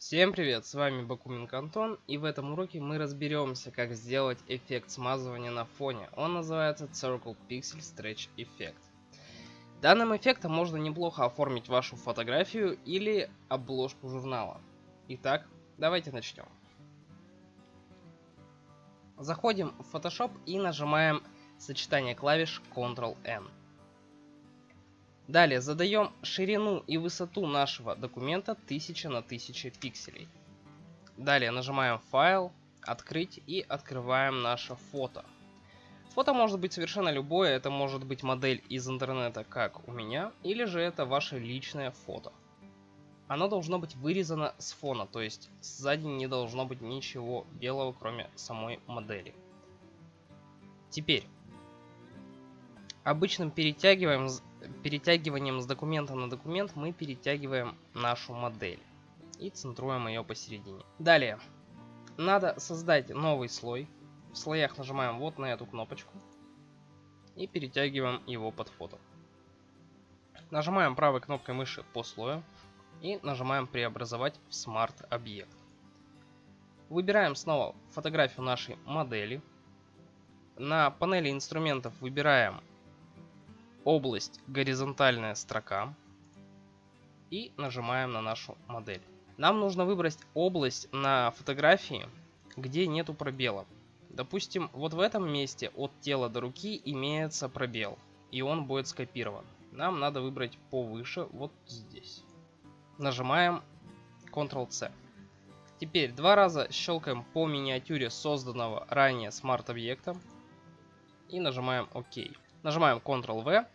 Всем привет, с вами Бакуменко Антон, и в этом уроке мы разберемся, как сделать эффект смазывания на фоне. Он называется Circle Pixel Stretch Effect. Данным эффектом можно неплохо оформить вашу фотографию или обложку журнала. Итак, давайте начнем. Заходим в Photoshop и нажимаем сочетание клавиш Ctrl-N. Далее задаем ширину и высоту нашего документа 1000 на 1000 пикселей. Далее нажимаем файл, открыть и открываем наше фото. Фото может быть совершенно любое, это может быть модель из интернета, как у меня, или же это ваше личное фото. Оно должно быть вырезано с фона, то есть сзади не должно быть ничего белого, кроме самой модели. Теперь, обычным перетягиваем перетягиванием с документа на документ мы перетягиваем нашу модель и центруем ее посередине. Далее, надо создать новый слой. В слоях нажимаем вот на эту кнопочку и перетягиваем его под фото. Нажимаем правой кнопкой мыши по слою и нажимаем преобразовать в Smart объект. Выбираем снова фотографию нашей модели. На панели инструментов выбираем область горизонтальная строка и нажимаем на нашу модель. Нам нужно выбрать область на фотографии, где нету пробела. Допустим, вот в этом месте от тела до руки имеется пробел, и он будет скопирован. Нам надо выбрать повыше, вот здесь. Нажимаем Ctrl-C. Теперь два раза щелкаем по миниатюре созданного ранее смарт-объекта и нажимаем ОК. Нажимаем Ctrl-V.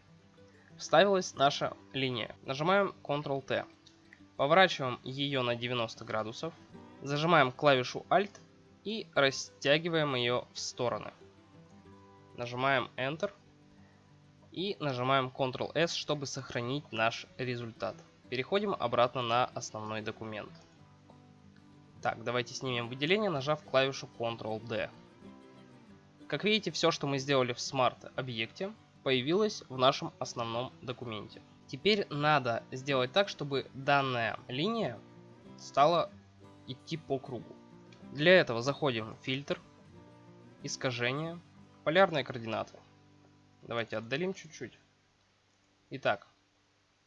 Вставилась наша линия. Нажимаем Ctrl-T. Поворачиваем ее на 90 градусов. Зажимаем клавишу Alt и растягиваем ее в стороны. Нажимаем Enter. И нажимаем Ctrl-S, чтобы сохранить наш результат. Переходим обратно на основной документ. Так, давайте снимем выделение, нажав клавишу Ctrl-D. Как видите, все, что мы сделали в Smart объекте, появилось в нашем основном документе. Теперь надо сделать так, чтобы данная линия стала идти по кругу. Для этого заходим в фильтр, искажение, полярные координаты. Давайте отдалим чуть-чуть. Итак,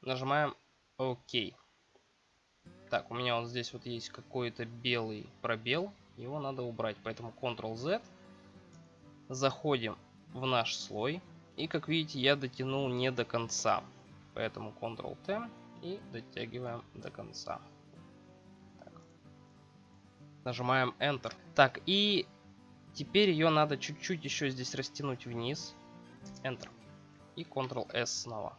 нажимаем ОК. Так, у меня вот здесь вот есть какой-то белый пробел. Его надо убрать, поэтому Ctrl-Z Заходим в наш слой. И как видите, я дотянул не до конца. Поэтому Ctrl-T и дотягиваем до конца. Так. Нажимаем Enter. Так, и теперь ее надо чуть-чуть еще здесь растянуть вниз. Enter. И Ctrl-S снова.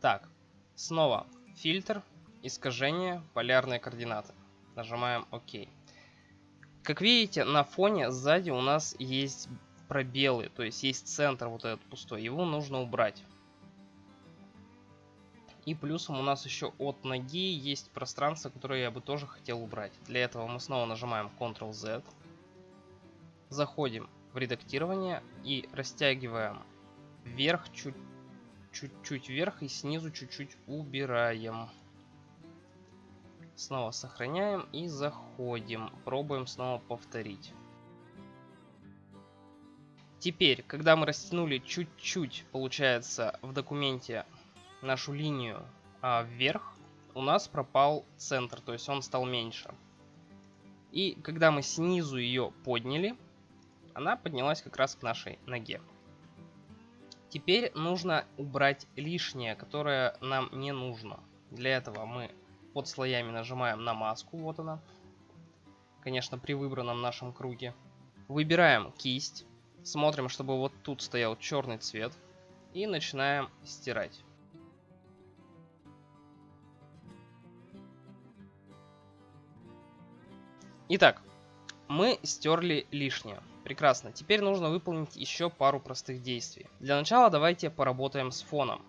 Так, снова фильтр, искажение, полярные координаты. Нажимаем ОК. Как видите, на фоне сзади у нас есть пробелы, то есть есть центр вот этот пустой. Его нужно убрать. И плюсом у нас еще от ноги есть пространство, которое я бы тоже хотел убрать. Для этого мы снова нажимаем Ctrl-Z. Заходим в редактирование и растягиваем вверх чуть-чуть вверх и снизу чуть-чуть убираем. Снова сохраняем и заходим. Пробуем снова повторить. Теперь, когда мы растянули чуть-чуть, получается, в документе нашу линию а, вверх, у нас пропал центр, то есть он стал меньше. И когда мы снизу ее подняли, она поднялась как раз к нашей ноге. Теперь нужно убрать лишнее, которое нам не нужно. Для этого мы под слоями нажимаем на маску, вот она. Конечно, при выбранном нашем круге. Выбираем кисть, смотрим, чтобы вот тут стоял черный цвет. И начинаем стирать. Итак, мы стерли лишнее. Прекрасно. Теперь нужно выполнить еще пару простых действий. Для начала давайте поработаем с фоном.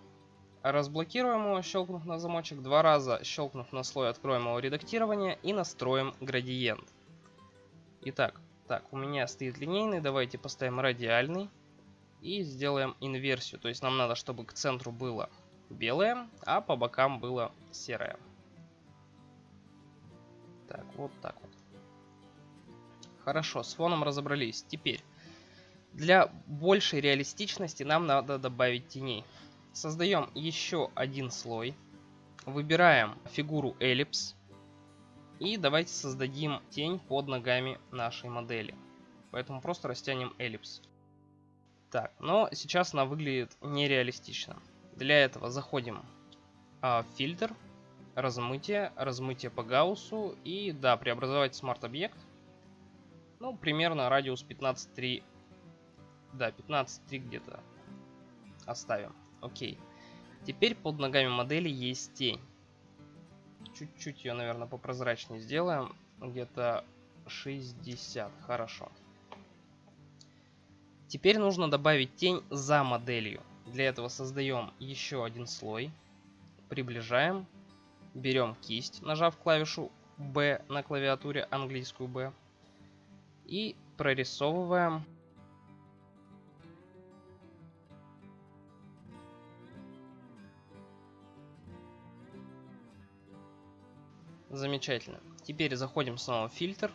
Разблокируем его, щелкнув на замочек два раза, щелкнув на слой, откроем его редактирование и настроим градиент. Итак, так, у меня стоит линейный, давайте поставим радиальный и сделаем инверсию. То есть нам надо, чтобы к центру было белое, а по бокам было серое. вот так вот. Хорошо, с фоном разобрались. Теперь, для большей реалистичности нам надо добавить теней. Создаем еще один слой. Выбираем фигуру эллипс. И давайте создадим тень под ногами нашей модели. Поэтому просто растянем эллипс. Так, но сейчас она выглядит нереалистично. Для этого заходим а, в фильтр, размытие, размытие по гауссу и, да, преобразовать смарт-объект. Ну, примерно радиус 15.3, да, 15.3 где-то оставим. Окей. Теперь под ногами модели есть тень. Чуть-чуть ее, наверное, попрозрачнее сделаем. Где-то 60. Хорошо. Теперь нужно добавить тень за моделью. Для этого создаем еще один слой. Приближаем. Берем кисть, нажав клавишу B на клавиатуре, английскую B. И прорисовываем Замечательно. Теперь заходим снова в фильтр.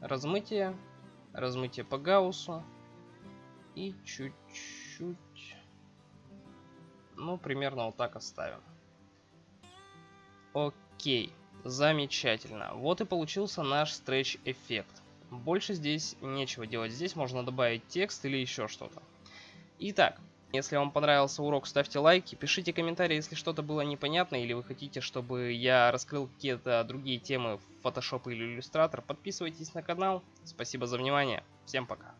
Размытие размытие по гауссу и чуть-чуть, ну, примерно вот так оставим. Окей, замечательно. Вот и получился наш стретч эффект. Больше здесь нечего делать. Здесь можно добавить текст или еще что-то. Итак, если вам понравился урок, ставьте лайки, пишите комментарии, если что-то было непонятно, или вы хотите, чтобы я раскрыл какие-то другие темы в Photoshop или Illustrator. Подписывайтесь на канал. Спасибо за внимание. Всем пока.